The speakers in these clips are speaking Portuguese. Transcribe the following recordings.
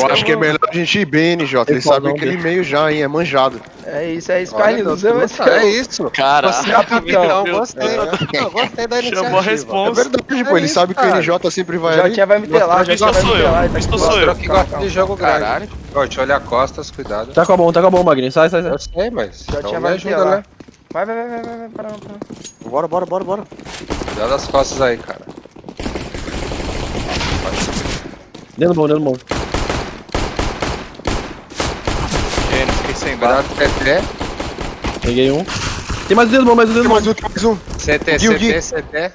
Eu acho que é melhor a gente ir bem, NJ. Ele sabe aquele meio já, hein? É manjado. É isso, é isso, Olha, Carlinhos. Deus, Você vai nossa, É isso. Cara, Você, capitão. capitão, Meu gostei. Deus. Não, gostei da iniciativa. chamou a É responsa. verdade, pô. Ele isso, sabe que o. NJ sempre vai Já tinha vai me ter lá, já tinha vai me isso aqui. sou eu. Que gosta de jogo grande. Caralho. Ó, te olha costas, cuidado. Tá com a bom, tá com a bom, Magrinho. Sai, sai, sai. Eu sei, mas. Já então tinha me vai ajuda, né? Vai, vai, vai, vai, vai, vai, para, para. Bora, bora, bora, bora. Cuidado das costas aí, cara. Dentro do bom, dentro do bom. Gênio, fiquei sem. Cuidado, CT. Peguei um. Tem mais um dentro mais um dentro Tem mais um, tem mais um. Gui. CT, CT.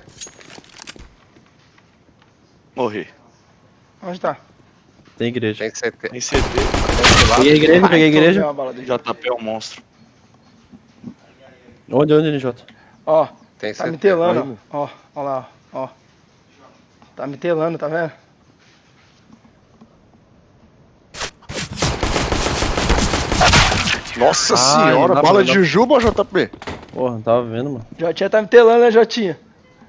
Morri. Onde tá? Tem igreja. Tem CT. Em CT. Peguei a igreja, peguei a igreja. JP é um monstro. Onde, onde, NJ? Ó, Tem tá me telando, ó. Ó, ó lá, ó. Tá me telando, tá vendo? Nossa Ai, senhora, bala de jujuba, JP? Porra, não tava vendo, mano. Jotinha tá me telando, né, Jotinha?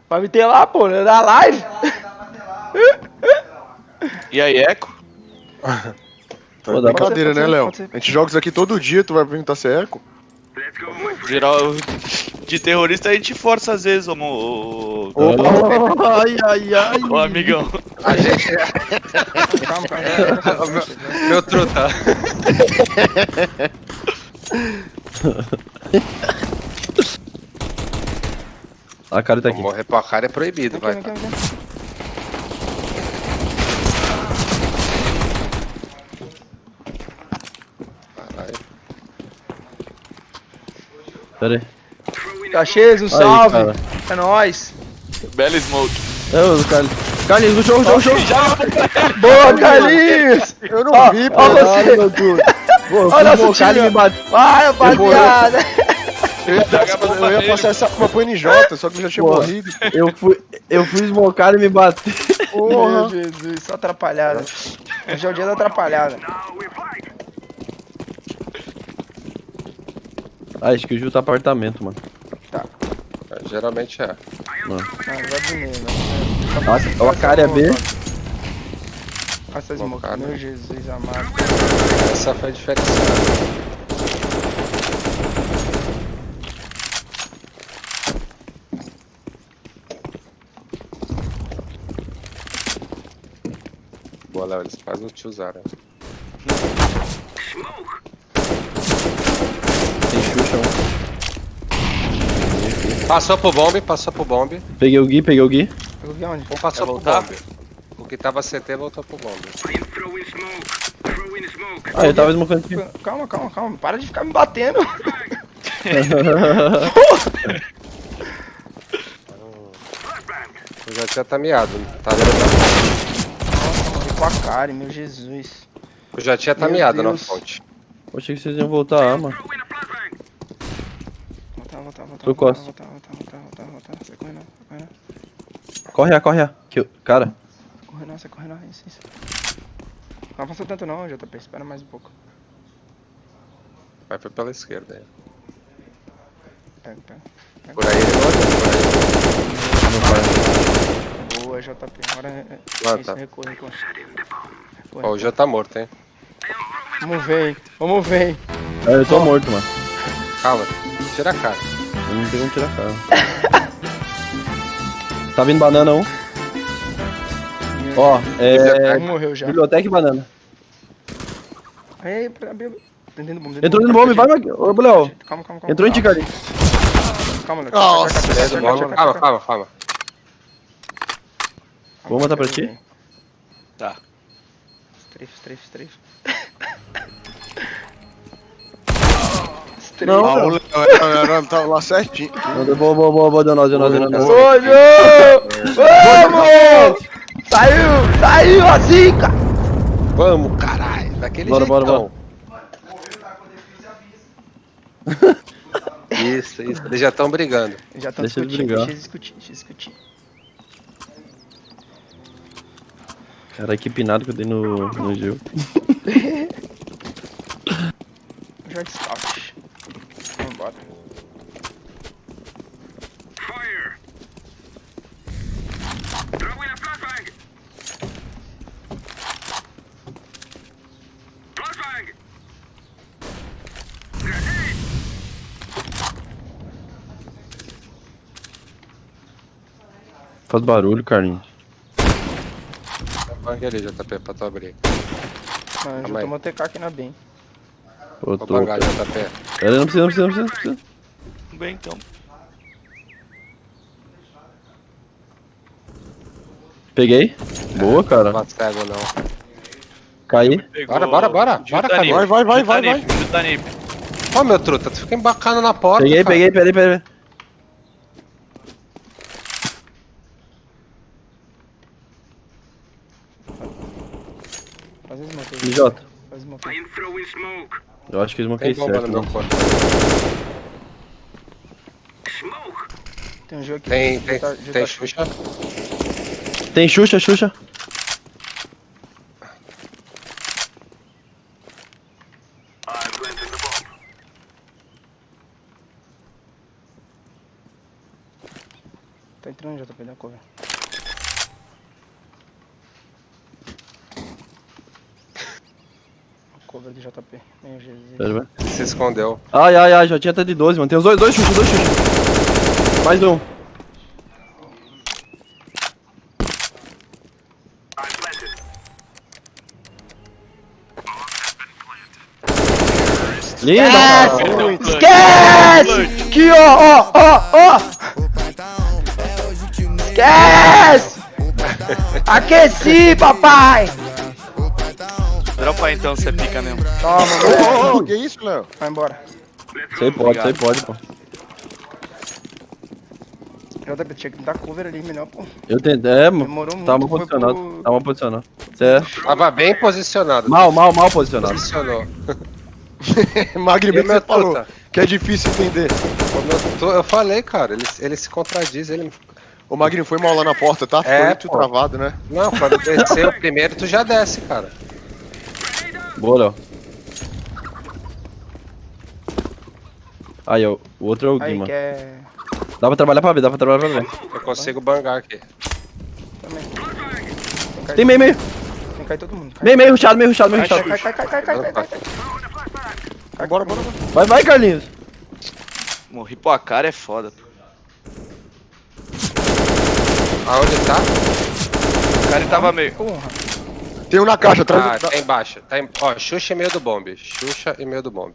Vai me telar, pô, né? Na live. E aí, Eco? Tá Pô, brincadeira, né, Léo? A gente joga isso aqui todo dia, tu vai perguntar se é eco? Geral, de terrorista a gente força às vezes, ô, ô, ô, Ai, ai, ai. ô amigão. A gente. Calma, calma. meu, meu truta. A cara tá aqui. Morrer pra cara é proibido, vai. Caralho. Pera aí. Caxias, um Aí, salve. cara. é nóis. Bela smoke. É o Carlinhos. Carlinhos, no show, show, show. Boa, Carlinhos. Eu não Ó, vi, pô. você. meu Deus. Pô, Olha o Carlinhos me bateu. Vai, rapaziada. Eu ia, passar, eu ia passar essa arma pro NJ, só que eu já tinha Porra. morrido. Eu fui, eu fui esmocado e me bateu. Meu Jesus, só atrapalhada. Hoje é o dia da atrapalhada. Ah, acho que o Gil tá apartamento, mano. Geralmente é. Não, vai dormir, né? Nossa, ó, a cara é B. Passa as mocas, Bocado. meu Jesus amado. Essa foi diferenciada. Boa, Léo, eles quase não te usaram. Tem Xuxa um. Passou pro bombe, passou pro bombe. Peguei o Gui, peguei o Gui. Eu vi onde? Um passou Quer pro voltar? bombe. O que tava CT voltou pro bombe. Ah, eu tava esmocando aqui. Calma, calma, calma. Para de ficar me batendo. O já tinha tá miado. Tá vendo? Nossa, com a cara, meu Jesus. O já tinha tá Meu miado na fonte. Eu achei que vocês iam voltar, ah, mano. Voltar, costa. voltar, voltar, voltar, voltar, voltar. Sai correndo, sai correndo. Corre, ah, corre, ah. Que eu- Cara, Corre não, sai correndo, não. Isso, isso. Não avança tanto não, JP. Espera mais um pouco. Vai foi pela esquerda aí. Pega, pega. Por aí ele não olha, Boa, JP. Agora é... é- Ah, isso, tá. recua. Recua, Ó, o já tá morto, hein? Vamos ver, hein. Vamos ver, hein. é, eu tô morto, mano. Calma, tira a cara. Eu não tem como tirar a cara. tá vindo banana um. Ó, é. Um morreu já. Biblioteca e banana. Aí, pra. Dentro do bombe, dentro Entrou do no bombe, bombe, vai. Ô, Léo. Calma, calma, calma. Entrou em ti, calma. Léo. Nossa, Calma, calma, calma. Vou botar pra ti? Tá. Strafe, strafe, strafe. Não, o não. Léo era- tava lá certinho. Boa, boa, boa, boa, Denosa, Denosa, Denosa. Sonho! Vamos! Saiu! Saiu a zica! Vamos, caralho. Daquele Bora, bora, jeitão. Isso, isso. Eles já estão brigando. Já estão discutindo, deixa eles discutir, deixa eles discutir. Cara, que pinado que eu dei no, no Gil. Joint Scout. Vambora. Faz barulho, Carlinhos. Bang ali, JP, pra tu abrir. Mano, já tomou TK aqui na BIM. Vou bangar, JP. Não precisa, não precisa, não precisa. Não precisa. Bem, então. Peguei. Boa, cara. Não cego, não. Caí. Bora, bora, bora. Bora, nip. Vai, vai, vai, vai. Ó, meu truta, tu fica embacana na porta. Peguei, cara. peguei, peraí, peraí. Faz smoke aí. MJ. Faz smoke aí. Eu acho que eles vão Tem cair bomba certo. no meu né? corpo. Tem um jogo aqui. Tem, Já tem, tá- tem tá- Xuxa. Tem Xuxa, Xuxa. Tá entrando JP da cover. Cover do JP. Meu Jesus. Ele se escondeu. Ai, ai, ai, já tinha até de 12, mano. Tem os dois, dois Xuxa, dois Xuxa. Mais um. Linda, o clutch. Esquece! Aqui, ó, ó, ó, ó! Esquece! Aqueci, papai! Dropa aí, então, você pica mesmo. Toma, Ô, moleque. ô, ô, que isso, Léo? Vai embora. Aí pode, aí pode, pô. JP tinha que dar cover ali melhor, pô. Eu tentei, é, mano. Demorou muito. Tava foi posicionado, pro- tava posicionado. Cê é Tava bem posicionado. mal, mal, mal posicionado. Posicionou. Magno, E bem que você falou que é difícil entender. Tu- Eu falei, cara, ele, ele se contradiz. Ele... O Magno foi mal lá na porta, tá? Ficou É, muito pô. travado, né? Não, quando descer o primeiro, tu já desce, cara. Boa, Léo. Aí, ó, o outro é o Gui, Aí, mano. quer. Dá pra trabalhar pra ver, dá pra trabalhar pra ver. Eu consigo bangar aqui. Também. Tem meio, meio. Tem que cair todo mundo. Cai, Meio, meio rushado, meio rushado, meio cai, rushado. cai, cai, cai, cai, cai, cai, cai. Cai, Bora, bora, bora. Vai, vai, Carlinhos. Morri pro cara é foda. pô. Aonde tá? O cara tava meio. Porra. Tem um na caixa, atrás Ah, tá embaixo. Tá em... Ó, Xuxa e meio do bombe. Xuxa e meio do bombe.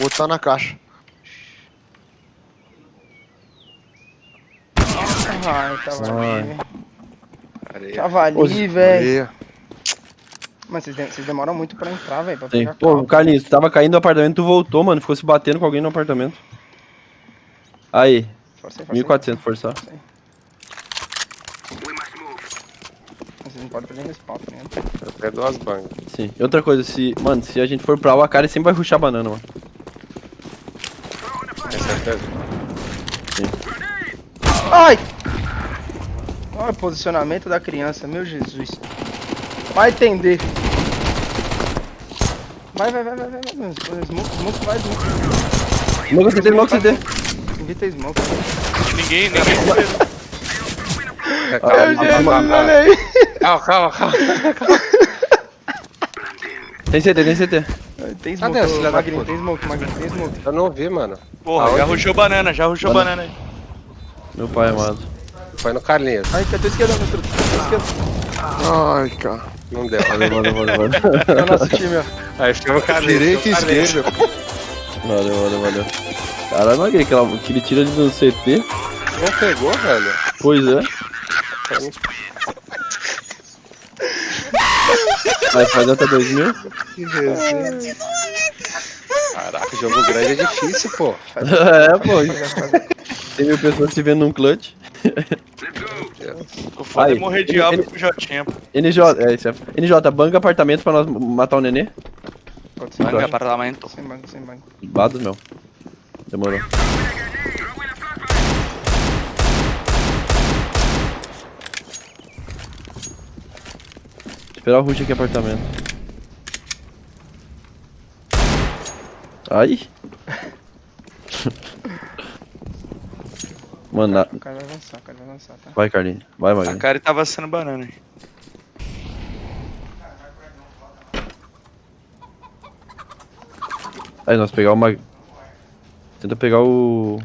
O outro tá na caixa. Ai, tava Ai. Areia. Tava Ô, ali, velho. Mas vocês, de- vocês demoram muito pra entrar, velho. Pô, carro. Carlinhos, tu tava caindo do apartamento, tu voltou, mano. Ficou se batendo com alguém no apartamento. Aí, Força aí, força aí. 1400 forçar. Vocês não podem fazer respawn, tá ligado? Eu tenho duas bangas. Sim. E outra coisa, se. Mano, se a gente for pra lá, a cara sempre vai ruxar banana, mano. Tem certeza? Ai! Olha o posicionamento da criança, meu Jesus. Vai entender. Vai, vai, vai, vai, vai, vai. Smoke, smoke, vai, smoke. Smoke CT, smoke CT. Invita smoke. Ninguém, ninguém morreu. É, Calma, calma, calma, calma, calma, calma. Tem CT, tem CT. Tem Cadê smoke, esse filho da Magrinho, tem smoke, Magrinho, tem smoke. Eu não vi, mano. Porra, Aonde? já rushou banana, já rushou Banana. banana aí. Meu pai amado. Foi no Carlinhos. Ai, que eu tô esquerda. Ai, cara. Não deu. Valeu, valeu, valeu, valeu. É o nosso time, ó. Aí ficou o Carlinhos. Direita e esquerda. Valeu, valeu, valeu. Caralho, não é aquele que ele tira ali no CT. Não pegou, velho? Pois é. Vai fazer até 2000? Que resenha. Caraca, jogo grande é difícil, pô. é, pô. Tem mil pessoas se vendo num clutch. O foda Aí, é morrer de ele- pro Jotinha. pô. NJ, é isso é. NJ, banca apartamento pra nós matar o nenê. Pode ser. Banca parlamento. Sem banco, sem banco. Bados, meu. Demorou. Esperar o rush aqui apartamento. Ai. Mano, na- O cara vai avançar, o cara vai avançar, tá? vai, Carlinhos. Vai, A Magrinho. cara tava sendo banana, hein? Aí, nós pegar o Mag... Tenta pegar o...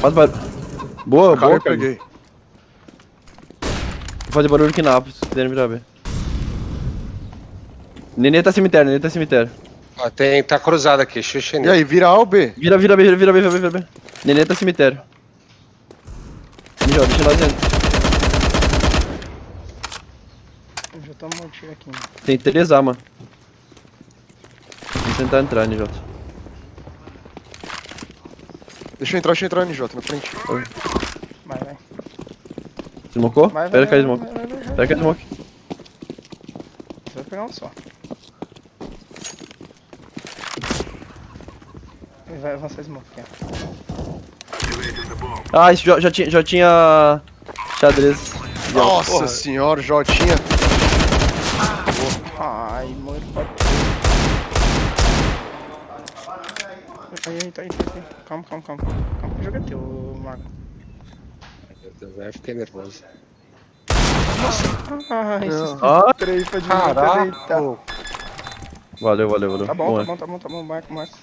Faz barulho. Boa, Cara, boa, Carlinhos. peguei. Vou fazer barulho aqui na Apple, se quiserem virar B. Nenê tá cemitério, Nenê tá cemitério. Ó, tem, tá cruzado aqui, xuxa E aí, vira A ou B? Vira, vira B, vira B, vira B, vira B. Nenê tá cemitério. Mijó, deixa lá dentro. Já tomo um tiro aqui, mano. Tem 3A, mano. Vamos tentar entrar, NJ. Deixa eu entrar, deixa eu entrar, NJ, na frente. Vai, vai. Smocou? Vai, vai, Espera vai, cair smoke. Espera cair smoke. Você vai pegar um só. Vai avançar smoke. Ah, isso já, já tinha, já tinha xadrez. Nossa Porra. senhora, Jotinha. Ai, mano. Aí, aí, tá aí, tá aí. Calma, calma, calma. Calma, o jogo é teu, Mago. Meu Deus, eu fiquei nervoso. Ai, esses Ah, três foi de mim valeu, valeu, valeu. Tá bom, é. tá bom, tá bom, tá bom, Marco, Marco.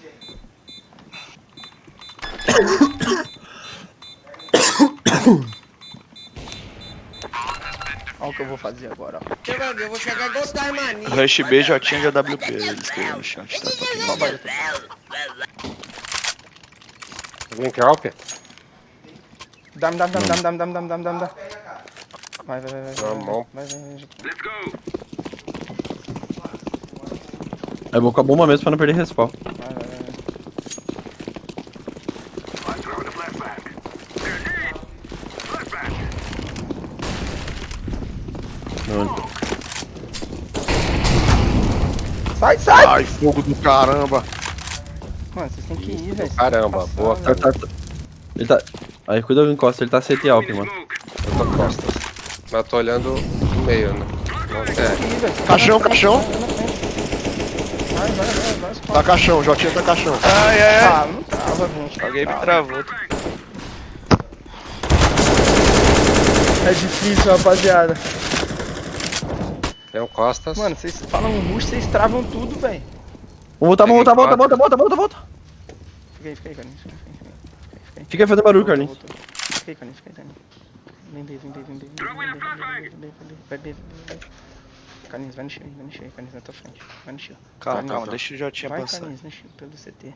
Olha o que eu vou fazer agora, ó. Eu vou chegar igual. Rush B já tinha de AWP, eles queriam no chão. Tá, quer help? Dá-me, dá-me, dá-me, dá-me, dá-me, dá-me, dá-me, dá-me, dá. Vai, vai, vai, vai. Na vai. Vai, vai, vai. Eu vou com a bomba mesmo pra não perder respawn. Vai, vai, vai, vai. Não, Sai! Ai, fogo do caramba. Mano, vocês têm que ir, velho. Caramba, boa, tá, tá, tá. Ele tá. Aí, cuida do encosta, ele tá CT Alp, mano. Eu tô costas. Mas eu tô olhando no meio, né? Não é. Caixão, caixão. Vai, vai, vai, Tá caixão, Jotinha tá caixão. Ai, ai, ai. Ah, não trava, gente. Alguém me travou. É difícil, rapaziada. Tem um costas. Mano, vocês falam rush, vocês travam tudo, velho. Vamos voltar, volta, volta, volta, volta, volta. Fica aí, fica aí, Carlinhos. Fica aí, fica aí. Fica aí fazendo barulho, Carlinhos. Fica aí, Carlinhos, fica aí, Carlinhos. Vem B, vem B, vem B, vem vem B, vem vai B, vai B. Carlinhos, vai no shield, vai no shield, Carlinhos, na tua frente. Vai no shield. Calma, Vai, calma, vai. deixa o Jotinha Vai, passar. Carlinhos, no shield, pelo CT.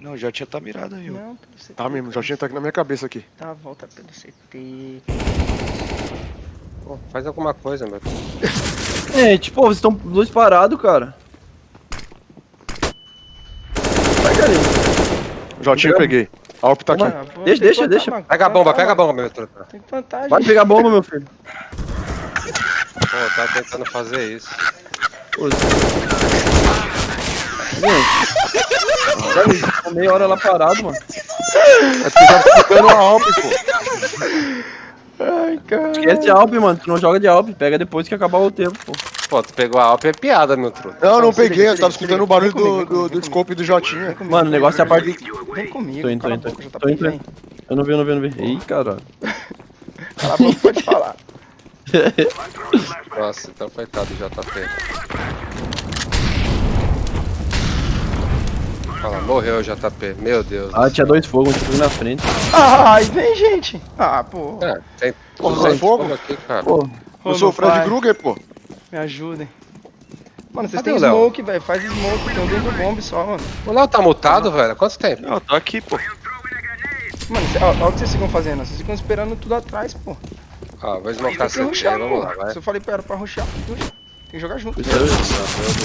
Não, o Jotinha tá mirado aí, ó. Não, pelo CT. Tá mesmo, Jotinha tá aqui na minha cabeça aqui. A volta pelo CT. Pô, faz alguma coisa, meu. Gente, pô, vocês estão dois parados, cara. Vai, Carlinhos. Jotinha eu peguei. Alp tá aqui. Ah, pô, Deixa, deixa, deixa. Pega a bomba, pega a bomba, meu truta. Tem que plantar, Vai gente. pegar a bomba, meu filho. Pô, tá tentando fazer isso. Gente. Meia hora lá parado, mano. É porque tá ficando a Alp, pô. Ai, cara. Esquece Alp, mano. Tu não joga de Alp. Pega depois que acabar o tempo, pô. Pô, tu pegou a Alp, é piada, meu truta. Não, não peguei, eu tava escutando o barulho do, do, do scope do Jotinha. Mano, o negócio é a parte. Vem comigo. Tô indo, tô indo, tô boca, indo. JP, Tô indo, tô vem. indo. Eu não vi, eu não vi, eu não vi. Ih, caralho. Cala a boca, pode falar. Nossa, então coitado do Morreu o JP, meu Deus. Ah, tinha dois fogos, um tipo na frente. Ai, vem, gente. Ah, pô. É, tem Porra, duzentos fogo? fogo aqui, cara. Pô, Eu sou o Fred Krueger, pô. Me ajudem. Mano, vocês têm smoke, velho. Faz smoke, tem um dentro do bomb só, mano. O Léo tá mutado, velho? Quanto tempo? Não, eu tô aqui, pô. Mano, cê- ó, ó o que vocês ficam fazendo. Vocês ficam esperando tudo atrás, pô. Ó, vou smocar CT, rushar, vamos pô. lá, vai. Se eu falei pra ela pra rushar, ruxa. Tem que jogar junto. meu Deus.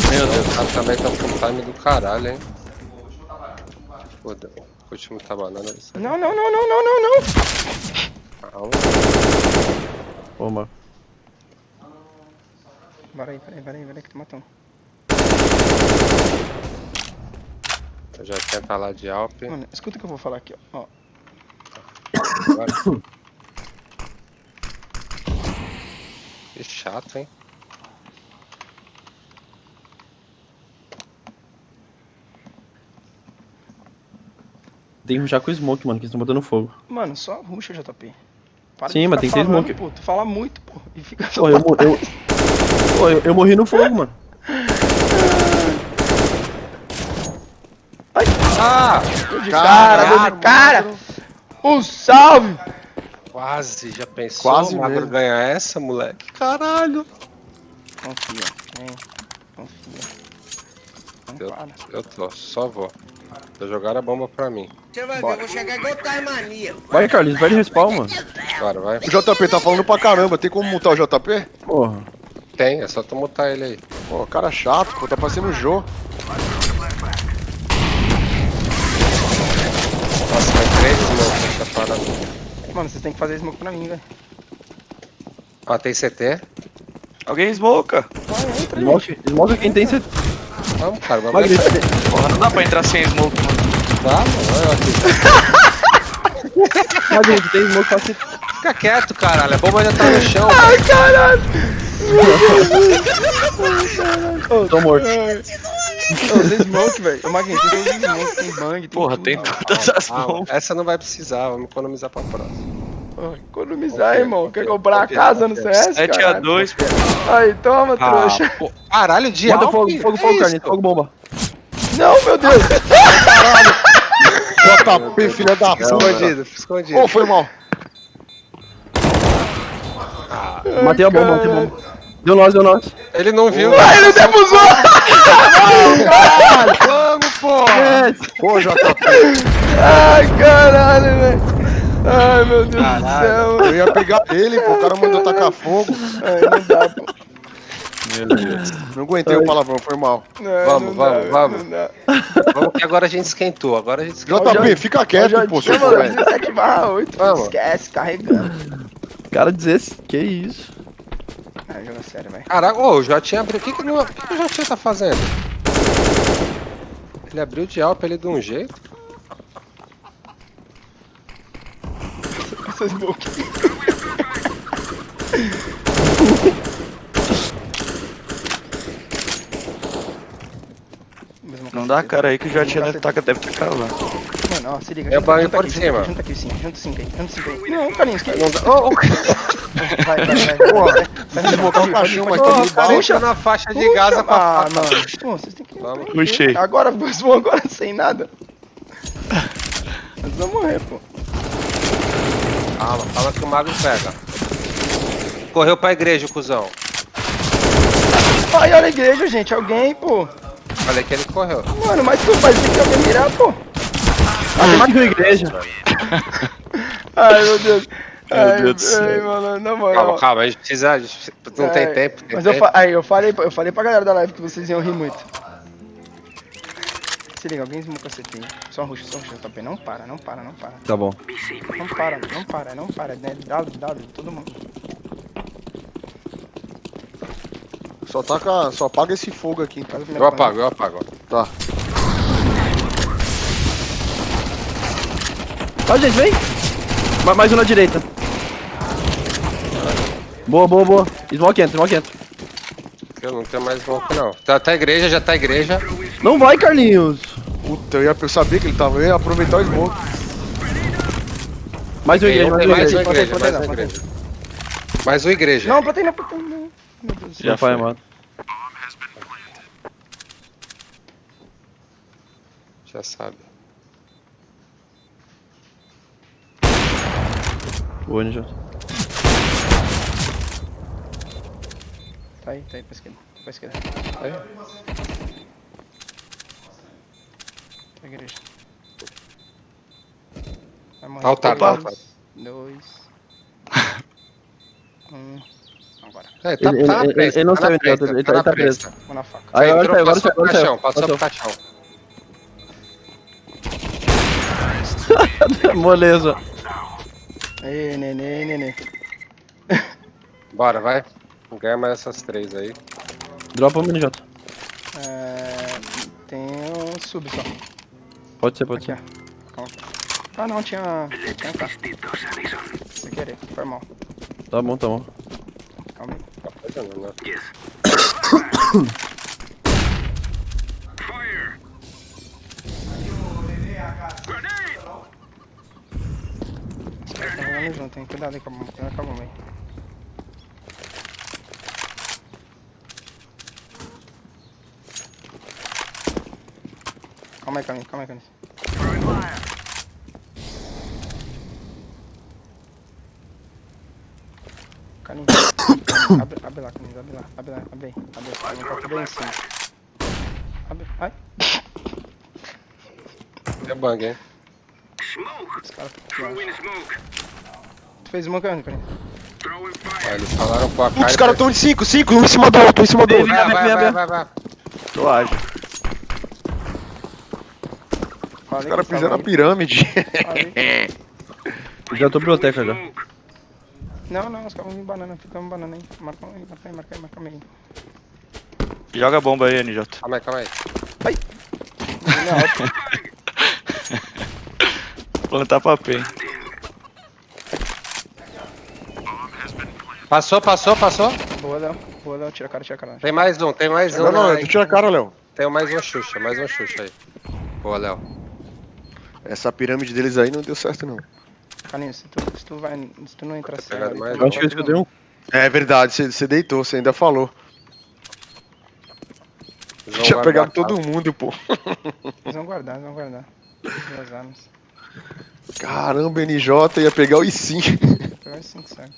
Meu Deus, os caras também estão com time do caralho, hein? Foda, curte muita banana. isso aí. Não, não, não, não, não, não, não. Calma. Mano. Bora aí, peraí, peraí, peraí que tu matou. Eu já tenta lá de Alp. Mano, escuta o que eu vou falar aqui, ó. ó. Que chato, hein? Tem que rushar com o smoke, mano, que eles estão botando fogo. Mano, só ruxa, JP. Para Sim, mas tem que ter smoke. Pô, tu fala muito, pô. E fica só Pô, eu, eu, Pô, eu, eu morri no fogo, mano. Ah! de cara, de cara. Um salve! Quase, já pensou? Quase o Magro mesmo. ganha essa, moleque? Caralho! Confia, vem. Confia. Não Eu, para. eu tô, só vou. Já jogaram a bomba pra mim. Você vai ver, eu vou chegar igual Tasmania. Vai, Carlinhos, vai de respawn, mano. Bora, vai. O JP tá falando pra caramba, tem como mutar o JP? Porra. Tem, é só tu mutar ele aí. Pô, cara chato, pô, tá parecendo o Jô. Nossa, vai três smokes nessa parada. Mano, vocês têm que fazer smoke pra mim, velho. Ó, tem CT. Alguém smoca. Vai, entra. Smoke, smoke quem tem CT. Vamos, cara, vamos entrar. Porra, não dá pra entrar sem smoke, mano. Dá, mano, olha aqui. Magri, tu tem smoke fácil. Fica quieto, caralho. A bomba ainda tá no chão. Ai, caralho! Tô morto. Ô, Tem smoke, velho. Ô, Maguinho, tem todos os smoke, tem bang, tem Porra, tudo, tem todas as Ah, bombas. essa não vai precisar, vamos economizar pra próxima. Pô, Economizar, irmão. Quer comprar a casa no CS, 7 a caralho? 2 Aí, toma, trouxa. pô, caralho, de Bota fogo, fogo, fogo, isso? Carlinhos. Fogo, bomba. Não, meu Deus. JP, filha da puta. Escondido, escondido. Ô, foi mal. Matei a bomba, matei a bomba. Deu nós, deu nós. Ele não viu. Ai, ele defusou. Vamos, porra! É, Pô, JP, Ai, caralho, velho. Ai, meu Deus do céu. eu ia pegar ele, pô, o cara mandou tacar fogo. Ai, não dá, pô. Não aguentei o palavrão, foi mal. Não, Vamos, não dá, vamos, vamos. dá. Vamos que agora a gente esquentou. Agora a gente esquentou. JP, fica quieto, pô, seu velho. 17 barra 8, Vamos. esquece, carregando. Cara, dizer que isso. Ah, joga sério, velho. Caraca, ô, o Jotinha abriu. O que, que, não... o que, que o Jotinha tá fazendo? Ele abriu de Alp ele de um jeito. Essas bocas. Não dá cara aí que já tinha deve estar deve tá cravando. Mano, ó, se liga. É banho junta por aqui, cima. Junta, aqui, sim. Junta cinco aí. Junta aí. Não, Carlinhos, que Não dá... Ô, ô, Vai, vai, vai. Porra, vai, vai, o cachorro, vai, mas vai, tá vai, de vai, bala. puxa. Na faixa de pra Ah, mano. Pô, vocês têm que... Vamos. Puxei. Agora, vocês vão agora sem nada. Nós vamos morrer, pô. Calma, calma que o mago pega. Correu pra igreja, o cuzão. Ai, olha a igreja, gente. Alguém, pô. Falei que ele correu. Mano, mas tu faz que alguém mirar, pô. Ah, tem mais que uma igreja. Ai, meu Deus. Ai, Deus do céu. ai, mano, na moral. Calma, calma, a gente precisa. a gente Não tem Ai, tempo. Tem Mas eu, tempo. fa aí, eu, falei, eu falei pra galera da live que vocês iam rir muito. Se liga, alguém esmuca CT. Só ruxa, só ruxa, top. Não para, não para, não para. Tá bom. Não para, não para, não para. Né? W, W, todo mundo. Só taca, só apaga esse fogo aqui. Faz o primeiro Eu apago, eu apago. Tá. Ó, gente, vem. Ma- Mais um na direita. Boa, boa, boa. Smoke entra, smoke entra. Eu não tenho mais smoke, não. Tá, tá a igreja, já tá a igreja. Não vai, Carlinhos. Puta, eu, ia, eu sabia que ele tava, eu ia aproveitar o smoke. Mais um igreja, mais um mais igreja. uma igreja, Plantei, mais uma plantei, igreja. Mais uma igreja. Não, plantei, não. Meu Deus. Já foi, mano. Já sabe. Boa, Ninja. Tá aí, tá aí, pra esquerda. Pra esquerda. Aí. Pra igreja. Vai morrer. Altar, Três, altar. Dois. Um. Agora. É, tá, Ele- tá na pressa, ele não tá saiu, na ele tá- ele tá tá- tá preso. Vou na faca. Aí, agora Entrou, saiu, agora passou saiu, pro agora saiu. caixão, passou pro Passou. caixão. Moleza. Ei, nenê, nenê. Bora, vai. Ganha mais essas três aí. Dropa um Ninja. É, tem um sub só. Pode ser, pode Aqui, ser. ó. Ah, não, tinha. Tinha cá. Sem querer, foi mal. Tá bom, tá bom. Calma aí. Tá né? Yes. Fire. Granade! Tem cuidado aí com a bomba, cuidado com a bomba aí. Calma aí, Camille, calma aí, abre, abre lá, caminho, abre lá, abre lá, abre aí, abre aí, tá tudo aí em cima. Abre, ai, É bang, hein? os caras estão aqui, Tu fez smoke onde, caminho? Ah, eles falaram com a cara. Putz, os caras estão de 5, 5, um em cima do outro, um em cima do outro. Vai, vai, vai, vai, vai. Tô ágil. Os caras fizeram a aí. pirâmide. Já tô biblioteca já. Não, não, os caras vão vir banana, ficamos banana aí. Marca aí, marca aí, marca aí, marca aí. Joga a bomba aí, NJ. Calma aí, calma aí. Alto. Plantar papel. Passou, passou, passou. Boa, Léo. Boa, Léo. Tira a cara, tira a cara. Tem mais um, tem mais um. Não, não, né? tu tira a cara, Léo. Tem mais um Xuxa, mais um Xuxa aí. Boa, Léo. Essa pirâmide deles aí não deu certo, não. Caninho, se tu, se tu vai. Se tu não entrar Tá cego mais? tu Eu acho que eu escutei um. É verdade, você- você deitou, você ainda falou. Eles Tinha pegado todo mundo, pô. Eles vão guardar, eles vão guardar. Duas armas. Caramba, NJ ia pegar o I5. Vou pegar os 5 cego.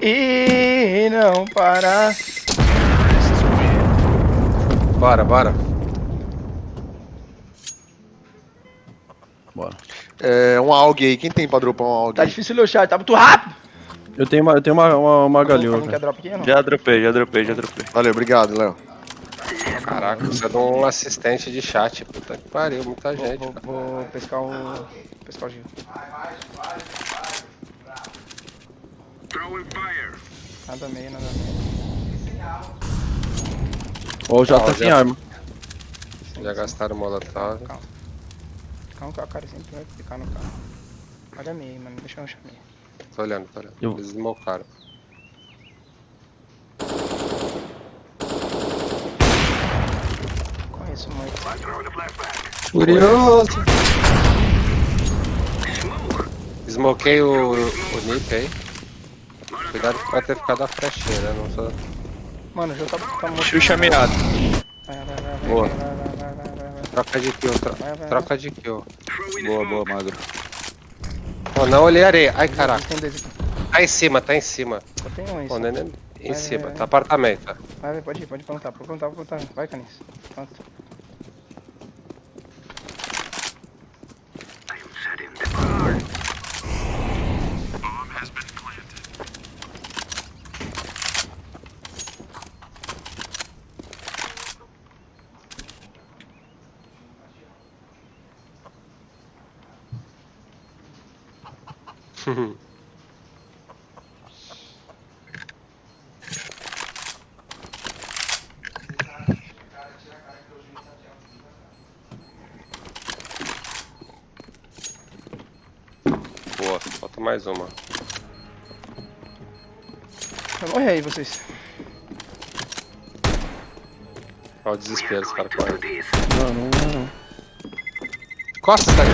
E não parar. Bora, bora. Bora. É, um AUG aí. Quem tem pra dropar um AUG? Tá difícil o chat, tá muito rápido. Eu tenho uma, eu tenho uma, uma, uma galinha. quer drop aqui ou não? Já dropei, já dropei, já dropei. Valeu, obrigado, Léo. Caraca, precisa de um assistente de chat. Puta que pariu, muita Vou, gente. vou, vou pescar o. pescar o Gil. Nada meio, nada meio. Ó, já Ó, tá sem arma. Já gastaram o molotov. Calma que o cara sempre vai ficar no carro. Olha meio, mano. Deixa eu achar meio. Tô olhando, tô olhando. Eu- Eles smocaram. Conheço muito. Curioso. Smokei o, o Nip aí. Cuidado que pode ter ficado a flechinha, né? Não sou... Mano, o jogo tá, tá muito. Xuxa mirado. Vai, vai, vai, vai, Boa. vai, vai, vai. Troca de kill, tro- Vai, vai, troca de kill. Boa, boa, magro. Pô, não olhei areia. Ai, caraca. Tá em cima, tá em cima. Só tem um só. neném em Vai, cima. vai, vai. Tá apartamento. Vai, vai, pode ir, pode plantar, pode plantar, pode plantar. Vai, Canis. Planta. Boa, falta mais uma. Vai morrer aí, vocês. Olha o desespero, os caras correm. Não, não, não, não. Costa, tá ali.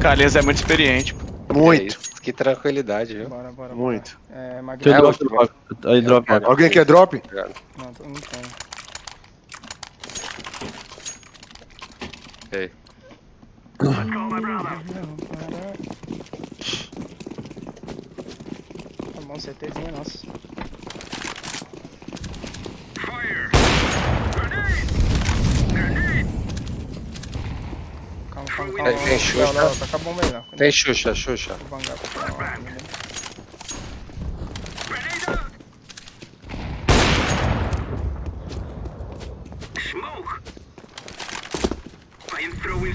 Carlinhos é muito experiente. Muito, isso, Que tranquilidade, viu? Bora, bora, bora. muito. É, Magno. Tem É, drop, drop. Aí, drop. Pega. Alguém quer drop? Obrigado. Não, tô- não tem. Ok. Tá CTzinha, nossa. Calma, calma, calma. Tem- Xuxa? Aí, Léo. Tem Xuxa, Xuxa. Vou bangar pra cá.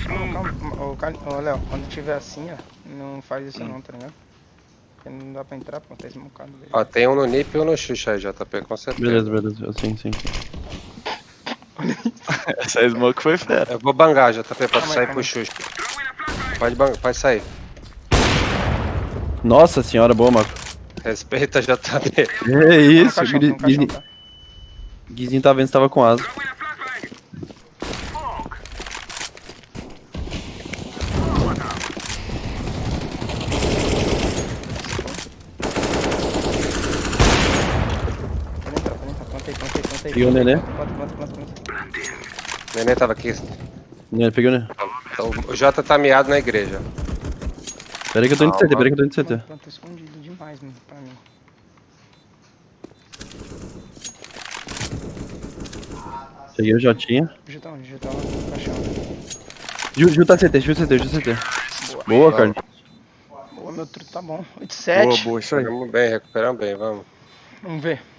Calma, calma. Ô, Léo, quando tiver assim, ó, não faz isso não, tá ligado? Porque não dá pra entrar, pô, tá esmocado. velho. Ó, tem um no Nip e um no Xuxa aí, JP, com certeza. Beleza, beleza. Sim, sim, sim. Essa smoke foi fera. Eu vou bangar, JP, pode sair pro. Xuxa. Pode, bangar, pode sair. Nossa senhora, boa, Marco. Respeita, JP. É isso? Guizinho tá vendo se tava com asa. Pode entrar, pode entrar. Plantei, Peguei o nenê. Planta, planta, planta, planta. O neném tava aqui. Né, Peguei, né? Então, o Jota tá miado na igreja. Pera aí que eu tô indo de CT, pera aí que eu tô indo de CT. Planta escondido demais, mano, pra mim. Peguei o Jotinha. Já tá onde? Já tá no caixão. Ju, Ju tá CT, Ju CT, Ju CT. Boa, Carlinhos. Boa, meu truque tá bom. 8 Boa, 7. boa, isso aí. Recuperamos bem, recuperamos bem, vamos. Vamos ver.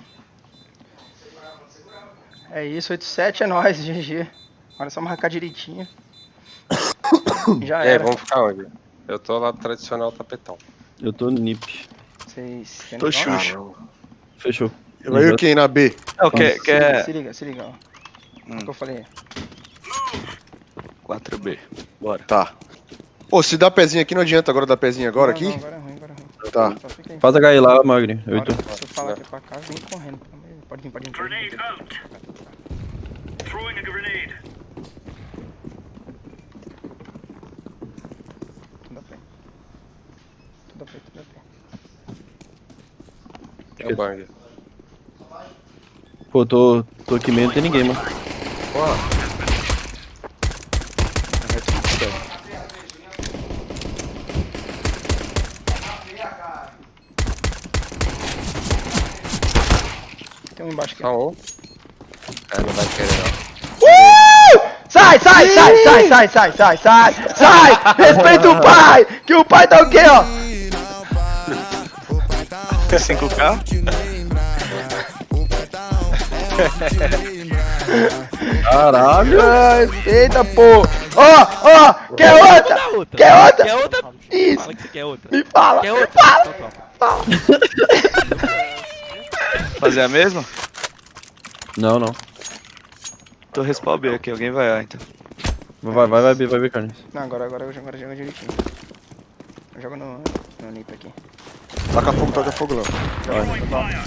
É isso, 8 7 é nóis, GG. Agora é só marcar direitinho. Já aí, era. vamos ficar onde? Eu tô lá no tradicional tapetão. Eu tô nip. Vocês querem Tô jogar? Xuxa. Fechou. Vai o quem na B? Não, quer, Se liga, quer se liga, se liga, ó. Hum. O que eu falei? 4B. Bora. Tá. Pô, se dá pezinho aqui, não adianta agora dar pezinho agora Não, aqui? Não, agora é ruim, agora é ruim. Tá. Aí. Faz HI lá, Magri. Eu tu. se eu falar que é pra cá, vem correndo. pelo Pode vir, pode vir. Pode vir. Tudo a pé. Tudo a pé, tudo a pé. É o bang. Pô, tô, tô aqui mesmo, não tem ninguém, mano. acho que é. Não. É, não vai querer não. Uh! Sai, sai, sai, sai, sai, sai, sai, sai, sai! Respeita o pai! Que o pai tá o quê, ó? 5K? Caralho! Eita, pô! Ó, ó! Quer outra? Quer outra? Quer outra? Isso! Fala que quer outra. Me fala! Quer outra? Me fala! Então tá fala. Fazer a mesma? Não, não. Tô respawn B aqui, alguém vai A então. Vai, vai, vai, vai, vai, vai, Carlinhos. Não, agora, agora eu jogo, agora jogo direitinho. Eu jogo no, no nip aqui. Taca fogo, taca fogo, Léo. Joga, joga,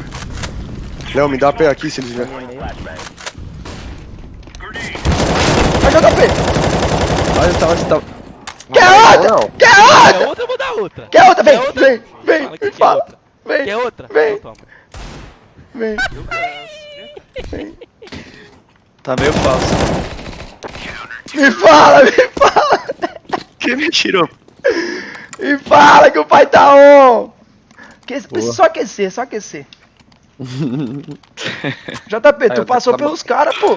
Léo, me dá pé aqui se eles vierem. meio. Vai jogar P! Eu tava, eu tava. Quer outra? Quer outra? Quer outra? Eu vou dar outra. Quer outra? Vem, Quer outra? vem, vem, Fala que me fala! outra. Vem, Quer outra? Vem. Então vem. Tá meio falso. Me fala, me fala! Quem me tirou? Me fala que o pai tá on! Que, só aquecer, só aquecer. JP, tu passou pelos caras, pô.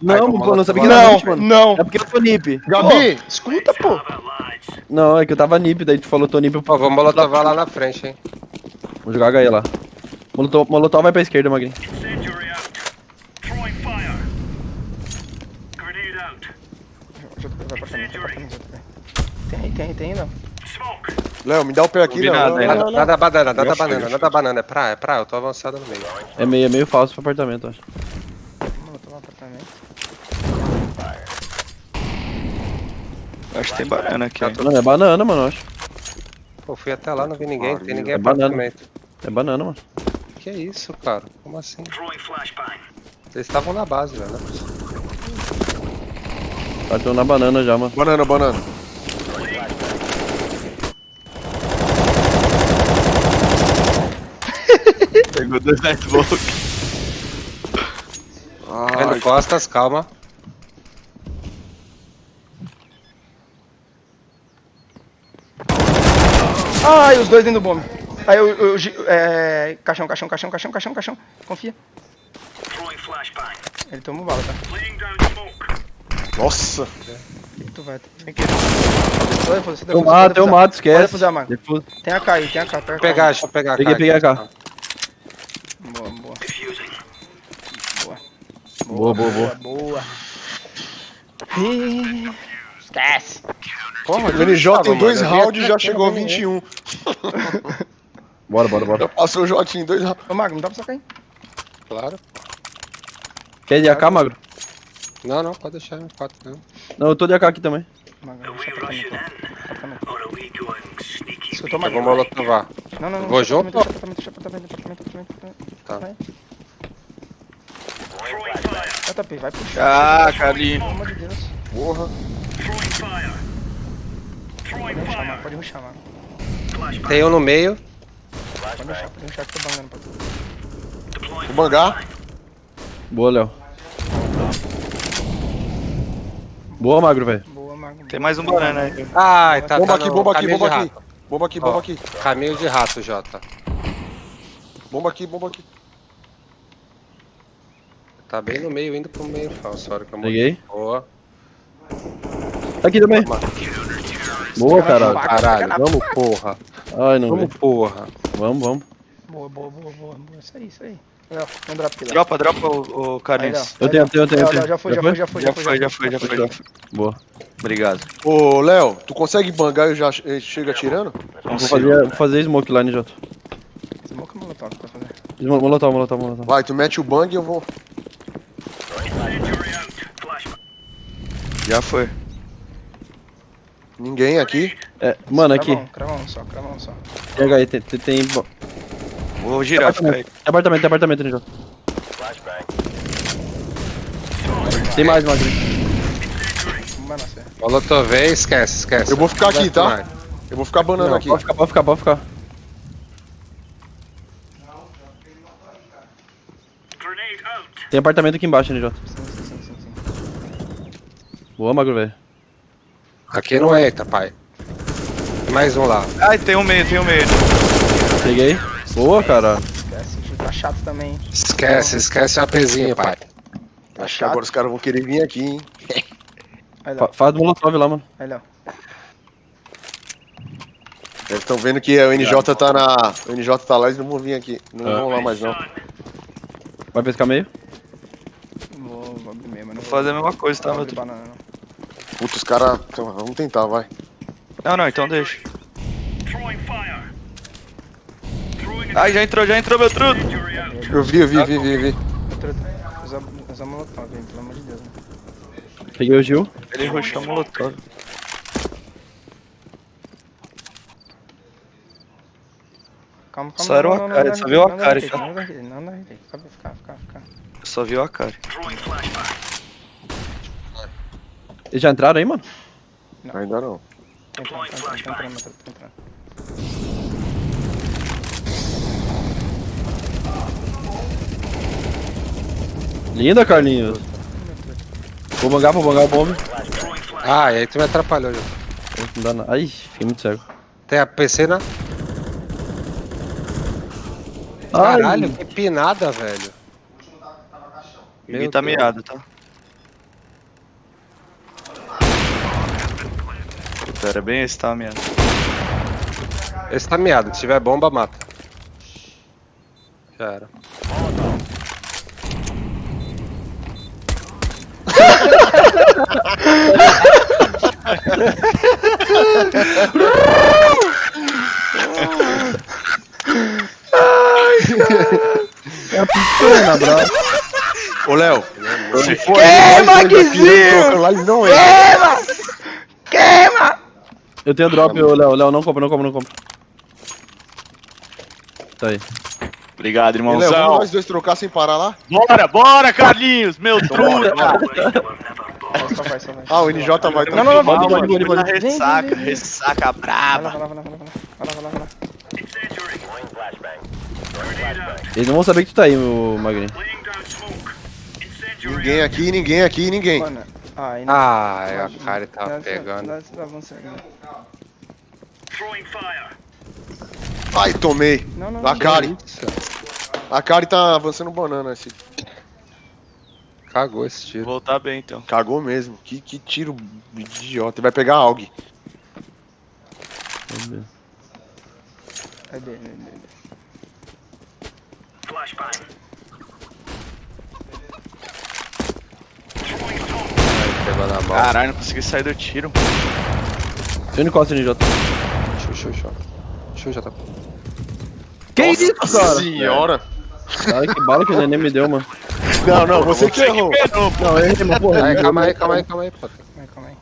Não, pô, não sabia que Não, era nip, mano. não. É porque eu tô nip. Gabi! Pô, escuta, pô. Não, é que eu tava nip, daí tu falou tô nip. eu- Ó, vamos molotovar lá na frente, hein. Vou jogar HE lá. Molotov, Molotov vai pra esquerda, Magrinho. JP, vai pra frente, vai pra frente, JP. Tem tem não. Léo, me dá o pé aqui, Léo. Não, não, Nada, não. nada banana, nada banana, nada banana. É praia, é praia. Eu tô avançado no meio. É meio, é meio falso pro apartamento, eu acho. Vamos tomar apartamento. Acho que tem banana aqui. hein? Mano, é banana, mano, eu acho. Pô, fui até lá, não vi ninguém. Tem ninguém É no banana. apartamento. É banana, mano. Que isso, cara? Como assim? Eles estavam na base, velho. né? Bateu na banana já, mano. Banana, banana. meu Deus, é louco. Vendo costas, calma. Ai, os dois dentro do bombe. Aí eu, eu, eu, é... Caixão, caixão, caixão, caixão, caixão, caixão. Confia. Ele tomou bala, tá? Nossa! Que tu vai? Tem que... Eu mato, eu mato, esquece. Tem a K aí, tem a K. Pegar, deixa eu pegar a K. Peguei, peguei a K. Boa, boa, boa. Boa. Ih, Esquece. Porra, o NJ em dois rounds já chegou a não vi 21. Bora, bora, bora. Passou o J em dois rounds. Ô, Mago, não dá pra sacar, hein? Claro. Quer de AK, Magro? Não, não, pode deixar 4 mesmo. Não, eu tô de AK aqui também. Mago, deixa. Escutou, Eu vou molotovar. Não, não, não. Vou junto? apartamento, Deixa apartamento, deixa apartamento, apartamento, apartamento. Tá. Vai. JP, vai puxar. Ah, Carlinhos. Pelo amor de Deus. Porra. Pode ruxar, mano. Pode ruxar, mano. Tem um no meio. Pode ruxar, pode ruxar que tô bangando pra tu. Vou bangar. Boa, Léo. Boa, magro, velho. Boa, Mago. Tem mais um banana aí. Ai, tá, Bomba tá aqui, bomba aqui, bomba aqui. Bomba aqui, bomba aqui. Caminho de rato, Jota. Bomba aqui, bomba aqui. Tá bem no meio, indo pro meio falso. a hora que eu morri. Peguei. Boa. Aqui também. Boa, caralho. Caralho, vamos porra. Ai, não, Vamos porra. Vamos, vamos. Boa, boa, boa, boa, boa. Isso aí, isso aí. Léo, um drop aqui, Léo. Dropa, dropa o, o Carlinhos. Eu tenho, eu tenho, eu tenho. Léo, já foi, já foi, já foi, Já foi, já foi, já foi, já foi. Boa. Obrigado. Ô, Léo, tu consegue bangar e eu já che- chega atirando? Vou fazer, vou fazer smoke line, Jota. Smoke ou molotov pra fazer? Mo- Molotov, molotov, molotov. Vai, tu mete o bang e eu vou. Já foi. Ninguém aqui. É, mano, aqui. Crava crava um só, crava um só. Pega aí, tem. tem, tem... Vou girar, fica aí. Tem apartamento, tem apartamento, Jota? Tem mais, fé. Molotov, esquece, esquece. Eu vou ficar aqui, tá? Eu vou ficar banando Não, aqui. Pode ficar, pode ficar, pode ficar. Tem apartamento aqui embaixo, né, Jota? Sim, sim, sim, sim, sim. Boa, magro, velho. Aqui não entra, pai. Tem mais um lá. Ai, tem um meio, tem um meio. Peguei. Boa, cara. Esquece, tá chato também. Esquece, esquece a pezinha, pai. Tá Acho que chato. agora os caras vão querer vir aqui, hein? Faz do molotov lá, mano. Aí, Léo. Eles estão vendo que o NJ tá na. O NJ tá lá, eles não vão vir aqui. Não Ah. vão lá mais não. Vai pescar meio? Vou, vou mas não fazer a mesma coisa, tá, não meu truque? não. Puta, os caras. então, Vamos tentar, vai. Não, não, então deixa. Ai, já entrou, já entrou, meu truto. Eu vi, eu vi, vi, vi, vi. Usa, molotov, hein, pelo amor de Deus. Né? Peguei o Gil. Ele rushou o molotov. Calma, calma. Só era não, o não, não, Akari, não, só não, viu o não, não, Akari, não, tá? Não, não, não, não, não, fica, fica, fica, fica. Só viu a cara. Eles já entraram aí, mano? Ainda não. Entrando, entrando, entrando, tá entrando. Linda, Carlinhos. Vou bangar, vou bangar o bombe. Ah, e aí tu me atrapalhou, Jota. Não dá nada. Ai, fiquei muito cego. Tem a PC na. Caralho, que pinada, velho. Ninguém tá miado, tá? Era bem tá miado, se tiver bomba, mata. Já era. Na brava. Ô, Léo. Se for Queima, Guizinho! trocando lá, ele não é. Eu tenho drop, ô Léo. Léo, não compra, não compra, não compra. Tá aí. Obrigado, Ô, Léo, vamos irmãozão. nós dois trocar sem parar lá? Bora, bora, Carlinhos, meu truta. Vai, Só vai, só vai. Ah, o NJ vai Não, não, não, fui na pode. Vem, ressaca, ressaca Vai braba. vai lá, vai lá, vai lá. Vai lá, vai lá, vai lá. Eles não vão saber que tu tá aí, meu Magrinho. Ninguém aqui, ninguém aqui, ninguém. Mano, ah. Ah, é, a cara tava Dá- dá- pegando. dá avanço aí, né? Ai, tomei. Não, não, A não. Tá avançando banana. Esse... Cagou esse tiro. Voltar bem, então. Cagou mesmo. Que, que tiro idiota. Vai pegar AUG. Aí, B, B, B, B. Pegou na mão. Caralho, não consegui sair do tiro. Você não encosta, NJ show, show. Show já tá. Que Nossa isso, cara? senhora! Cara, que bala que o neném me deu, mano. Não, não, você, que errou. Que errou não, eu errei, mas porra. Aí, calma aí, calma aí, calma aí, pô. Calma aí, calma aí.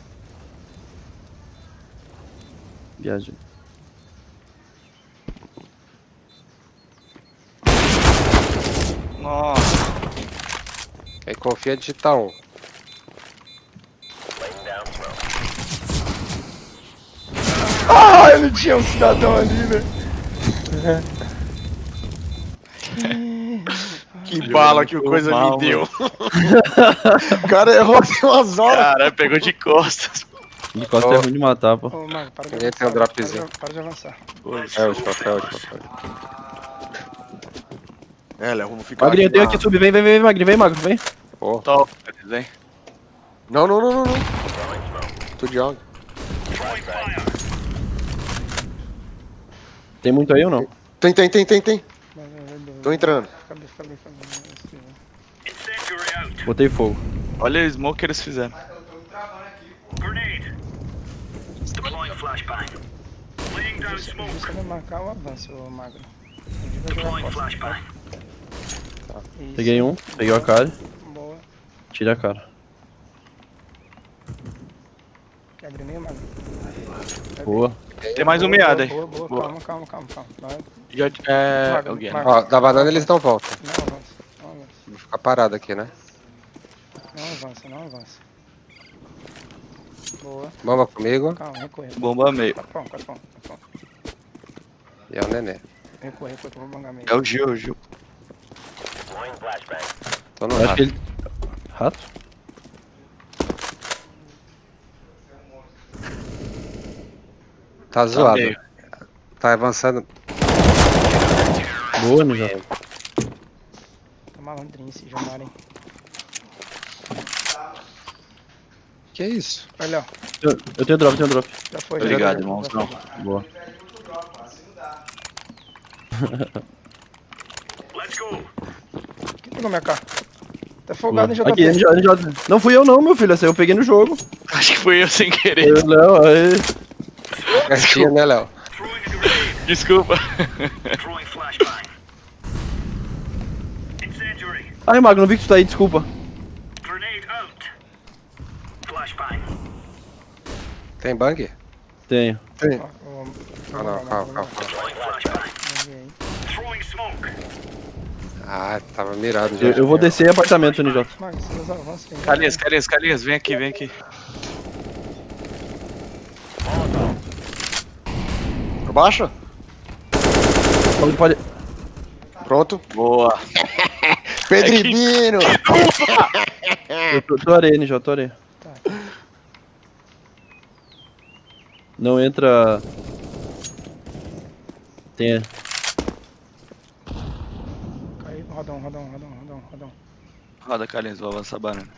Viagem. Nossa. É confia digital Cara, não tinha um cidadão ali, né? que bala que o coisa mal, me deu. o cara errou assim umas horas. Cara, pegou de costas. De costas oh. é ruim de matar, pô. Ô, mano, para de avançar. Tem um dropzinho. Para de avançar. É, o de papel, o de papel. É, Léo, vamos ficar Magrinho, eu tenho aqui, sub. Vem, vem, vem, Magrinho. Vem, Magrinho, vem. Pô. Top, vem. Não, não, não, não, não. Tô de água. Tem muito aí ou não? Tem, tem, tem, tem, tem. Tô entrando. Botei fogo. Olha o smoke que eles fizeram. Você vai marcar o avanço, Magro. Tá? Peguei um, peguei a cara. Boa. Tira a cara. Quer abrir meio, Magro? Boa. Tem mais um meado aí. Boa, boa, Boa. calma, calma, calma, calma. Vai. Já, é, Mago, alguém. Mago. ó, da banana eles não voltam. Não avança, não avança. Vou ficar parado aqui, né? Não avança, não avança. Boa. Bomba comigo Calma, recua. Bomba meio. Capão, capão, capão. e é o nenê. Que eu vou bangar meio. É o Gil, o Gil. Tô no rato. que ele. Rato? Tá zoado. meio. Tá avançando. Boa, Ninja. Tá malandrinho esse Jamar, hein? Que isso? Olha, ó. Eu, eu tenho drop, eu tenho drop. Já foi, Obrigado, já foi. irmãozão. Boa. Quem pegou minha cara? Tá folgado, hein, JP? Aqui, NJ, NJ. Não fui eu não, meu filho. Essa aí eu peguei no jogo. Acho que foi eu sem querer. Eu, Léo, aí. Né, Léo? Desculpa. Ai, Mago, não vi que tu tá aí, desculpa. Tem bang? Tenho. Tem. Ah, não, calma, calma, calma. Ah, tava mirado já. Eu, eu vou descer em apartamento, NJ. Calinhas, Calinhas, Calinhas, vem aqui, vem aqui. Abaixa. Pode, pode. Pronto. Boa. Pedribino. Eu tô, tô areia, NJ, tô areia. Tá. Não entra. Tem. Caiu, rodão, rodão, rodão, rodão, rodão. Roda, Calinhas, vou avançar a banana.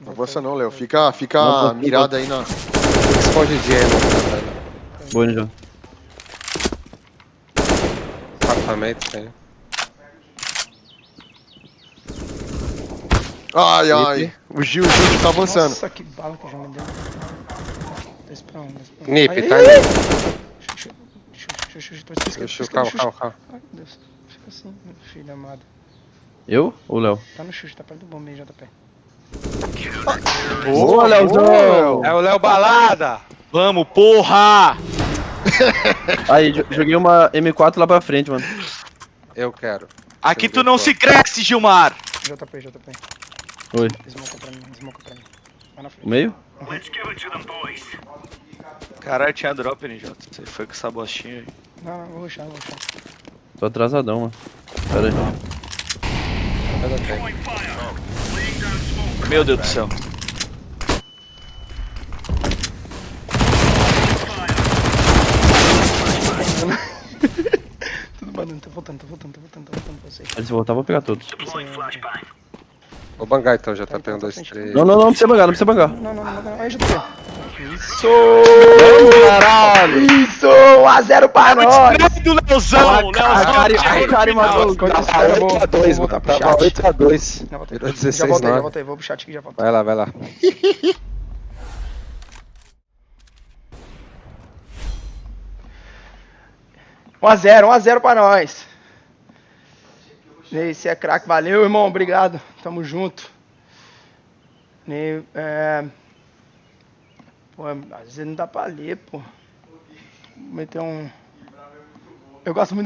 Não avança não, Léo. Fica, fica Não, mirado aí na... Escondidinho aí no Boa, NJ. apartamento. Tem. Ai, ai. O Gil, o Gil tá avançando. Nossa, que bala que já me deu. Dois pra um, dois pra um. Nip, Aí, tá Xuxa, xuxa, calma, calma, calma. Ai, meu Deus. Fica assim, meu filho amado. Eu ou Léo? Tá no xuxa, tá perto do bombeiro, JP. Boa, Léozão! É o Léo Balada! Vamos, porra! Aí, jo- joguei uma M4 lá pra frente, mano. Eu quero. Aqui tu não se cresce, Gilmar! JP, JP. Oi. Smoke pra mim, smoke pra mim. Vai na frente. O meio? Caralho, tinha drop, NJ. Você foi com essa bostinha aí. Não, não, vou rushar, vou rushar. Tô atrasadão, mano. Pera aí. Ainda tem. Meu Deus do céu. Tudo banando, tá voltando, tá voltando, tá voltando, tá voltando pra vocês. Se voltar, eu vou pegar todos. Vou bangar então, JP. Tá, tá, dois, tá, três. Não, não, não precisa bangar, não precisa bangar. Não, não, não, não, não. Aí, JP. Caralho! Isso! 1x0 pra nós! do Leozão! A a esse Tava cara, eu vou- 8 a 2, vou mano. voltar pro Tava chat. 8 a 2. Já voltei. Virou Já 16 voltei, já 9. voltei, vou pro chat aqui e já volto. Vai lá, vai lá. Um 1x0, 1x0 pra nós. Ney, você é craque, valeu, irmão, obrigado. Tamo junto. Ney, é... Pô, às vezes não dá pra ler, pô. Meter um. Eu gosto muito.